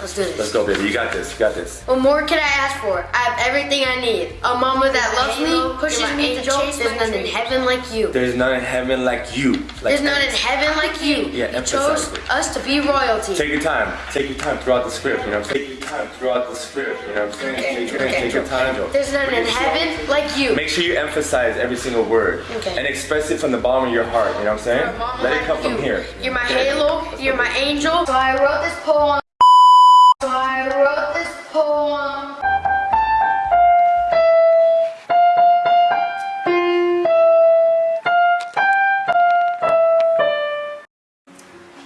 Let's do this. Let's go, baby. You got this. You got this. What more can I ask for? I have everything I need. A mama that loves me, pushes me to angel, chase. There's none in heaven like you. There's none in heaven like you. Like There's none in heaven like you. Yeah, you emphasize chose it. us to be royalty. Take your time. Take your time throughout the script. You know, take your time throughout the script. You know what I'm saying? Okay, Take, your- okay. take your time. There's none in heaven like you. Make sure you emphasize every single word Okay. and express it from the bottom of your heart. You know what I'm saying? You're a mama Let it come from here. You're my halo. You're my angel. So I wrote this poem. So I wrote this poem.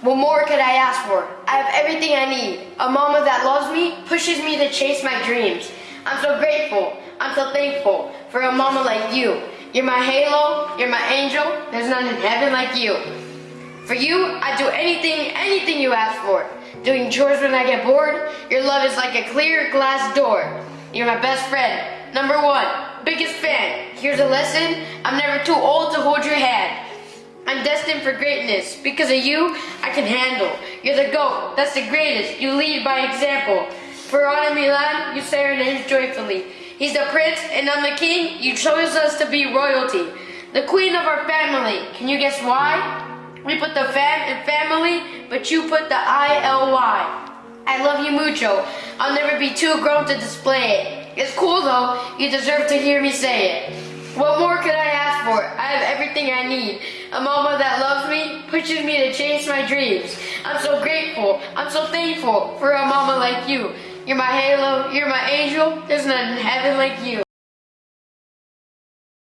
What more could I ask for? I have everything I need. A mama that loves me, pushes me to chase my dreams. I'm so grateful. I'm so thankful for a mama like you. You're my halo. You're my angel. There's none in heaven like you. For you, I'd do anything, anything you ask for. Doing chores when I get bored. Your love is like a clear glass door. You're my best friend. Number one, biggest fan. Here's a lesson. I'm never too old to hold your hand. I'm destined for greatness. Because of you, I can handle. You're the GOAT. That's the greatest. You lead by example. For Anna Milan, you names joyfully. He's the prince and I'm the king. You chose us to be royalty. The queen of our family. Can you guess why? We put the fam in family, but you put the I-L-Y. I love you mucho. I'll never be too grown to display it. It's cool though. You deserve to hear me say it. What more could I ask for? I have everything I need. A mama that loves me, pushes me to chase my dreams. I'm so grateful. I'm so thankful for a mama like you. You're my halo. You're my angel. There's none in heaven like you.